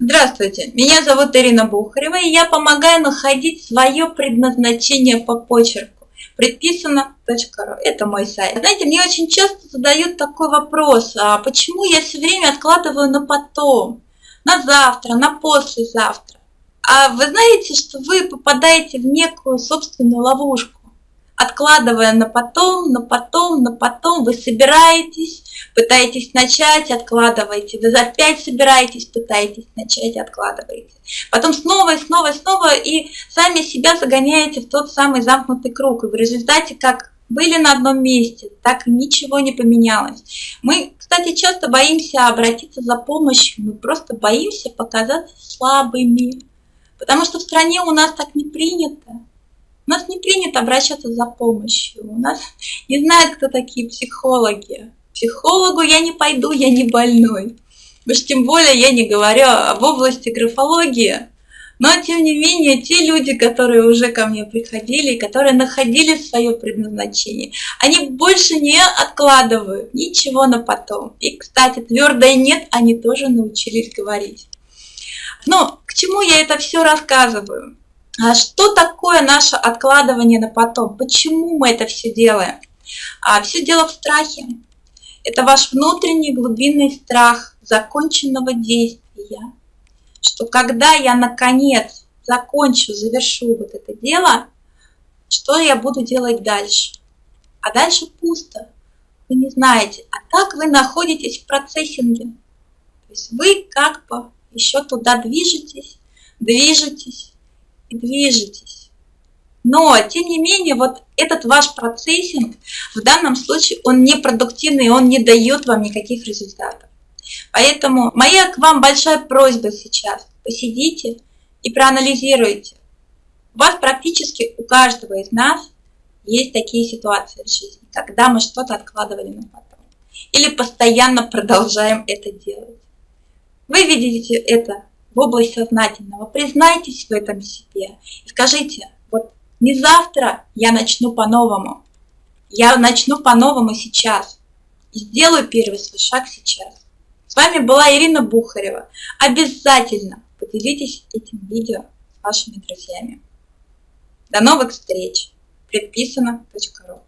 Здравствуйте, меня зовут Ирина Бухарева, и я помогаю находить свое предназначение по почерку. Предписано.ру. Это мой сайт. Знаете, мне очень часто задают такой вопрос, а почему я все время откладываю на потом, на завтра, на послезавтра? А вы знаете, что вы попадаете в некую собственную ловушку откладывая на потом, на потом, на потом, вы собираетесь, пытаетесь начать, откладываете, вы опять собираетесь, пытаетесь начать, откладываете. Потом снова и снова и снова, и сами себя загоняете в тот самый замкнутый круг. И в результате, как были на одном месте, так ничего не поменялось. Мы, кстати, часто боимся обратиться за помощью, мы просто боимся показаться слабыми, потому что в стране у нас так не принято. У нас не принято обращаться за помощью. У нас не знают, кто такие психологи. Психологу я не пойду, я не больной. Уж тем более я не говорю об области графологии. Но, тем не менее, те люди, которые уже ко мне приходили, которые находили свое предназначение, они больше не откладывают ничего на потом. И, кстати, твердое «нет» они тоже научились говорить. Но к чему я это все рассказываю? А что такое наше откладывание на потом? Почему мы это все делаем? А все дело в страхе. Это ваш внутренний глубинный страх законченного действия. Что когда я наконец закончу, завершу вот это дело, что я буду делать дальше? А дальше пусто. Вы не знаете. А так вы находитесь в процессинге. То есть вы как бы еще туда движетесь, движетесь, и движетесь. Но, тем не менее, вот этот ваш процессинг в данном случае, он непродуктивный, он не дает вам никаких результатов. Поэтому моя к вам большая просьба сейчас. Посидите и проанализируйте. У вас практически у каждого из нас есть такие ситуации в жизни, когда мы что-то откладывали на потом. Или постоянно продолжаем это делать. Вы видите это в область сознательного. Признайтесь в этом себе и скажите, не завтра я начну по-новому, я начну по-новому сейчас и сделаю первый свой шаг сейчас. С вами была Ирина Бухарева. Обязательно поделитесь этим видео с вашими друзьями. До новых встреч! Предписано.ру